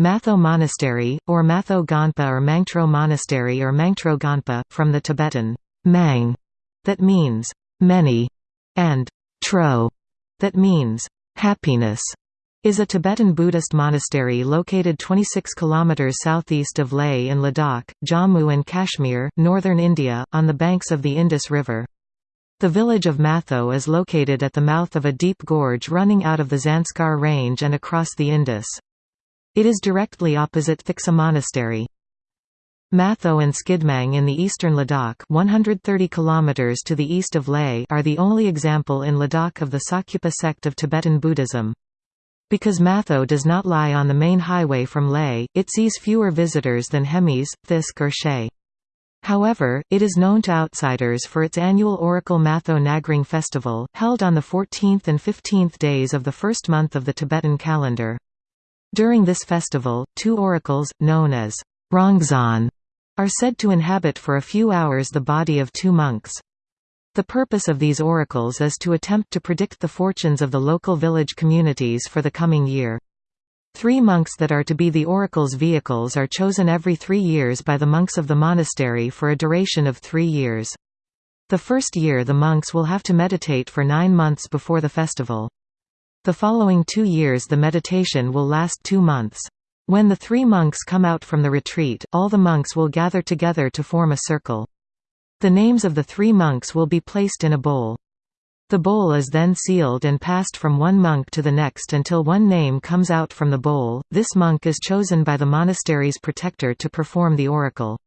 Matho Monastery, or Matho Gonpa or Mangtro Monastery or Mangtro Gonpa, from the Tibetan mang, that means many, and tro, that means happiness, is a Tibetan Buddhist monastery located 26 km southeast of Leh in Ladakh, Jammu and Kashmir, northern India, on the banks of the Indus River. The village of Matho is located at the mouth of a deep gorge running out of the Zanskar range and across the Indus. It is directly opposite Thiksey Monastery. Matho and Skidmang in the eastern Ladakh 130 km to the east of Leh are the only example in Ladakh of the Sakyapa sect of Tibetan Buddhism. Because Matho does not lie on the main highway from Leh, it sees fewer visitors than Hemis, Thiksey or Shey. However, it is known to outsiders for its annual Oracle Matho Nagrang festival, held on the 14th and 15th days of the first month of the Tibetan calendar. During this festival, two oracles, known as Rongzan, are said to inhabit for a few hours the body of two monks. The purpose of these oracles is to attempt to predict the fortunes of the local village communities for the coming year. Three monks that are to be the oracle's vehicles are chosen every three years by the monks of the monastery for a duration of three years. The first year the monks will have to meditate for nine months before the festival. The following two years the meditation will last two months. When the three monks come out from the retreat, all the monks will gather together to form a circle. The names of the three monks will be placed in a bowl. The bowl is then sealed and passed from one monk to the next until one name comes out from the bowl. This monk is chosen by the monastery's protector to perform the oracle.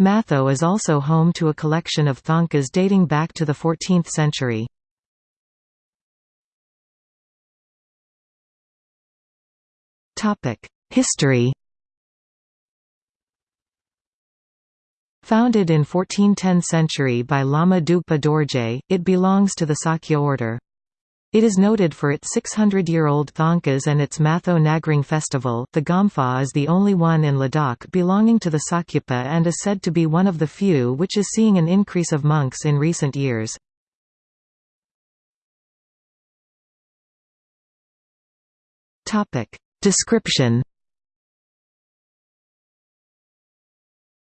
Matho is also home to a collection of thangkas dating back to the 14th century. History Founded in 1410 century by Lama Dugpa Dorje, it belongs to the Sakya order. It is noted for its 600-year-old thangkas and its Matho Nagrang festival. The Gompa is the only one in Ladakh belonging to the Sakyapa and is said to be one of the few which is seeing an increase of monks in recent years. Topic: Description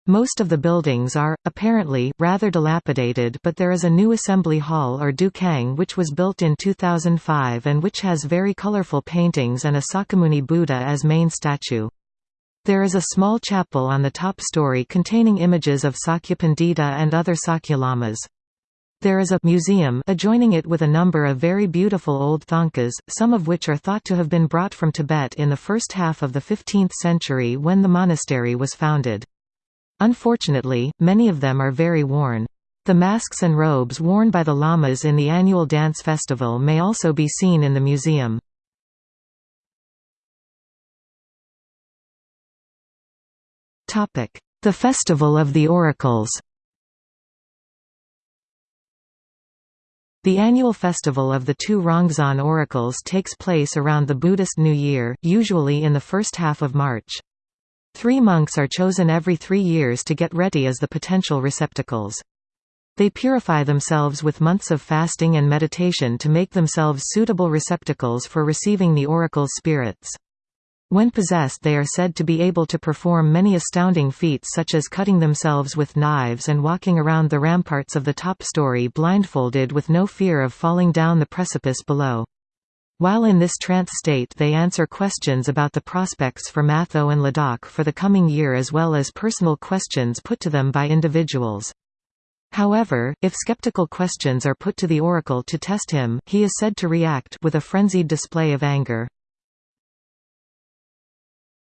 Most of the buildings are, apparently, rather dilapidated but there is a new assembly hall or dukang which was built in 2005 and which has very colorful paintings and a Sakyamuni Buddha as main statue. There is a small chapel on the top story containing images of Sakyapandita and other Sakyalamas. There is a museum adjoining it with a number of very beautiful old thangkas, some of which are thought to have been brought from Tibet in the first half of the 15th century when the monastery was founded. Unfortunately, many of them are very worn. The masks and robes worn by the lamas in the annual dance festival may also be seen in the museum. The Festival of the Oracles The annual festival of the two Rongzan oracles takes place around the Buddhist New Year, usually in the first half of March. Three monks are chosen every three years to get ready as the potential receptacles. They purify themselves with months of fasting and meditation to make themselves suitable receptacles for receiving the oracle's spirits. When possessed they are said to be able to perform many astounding feats such as cutting themselves with knives and walking around the ramparts of the top story blindfolded with no fear of falling down the precipice below. While in this trance state they answer questions about the prospects for Matho and Ladakh for the coming year as well as personal questions put to them by individuals. However, if skeptical questions are put to the oracle to test him, he is said to react with a frenzied display of anger.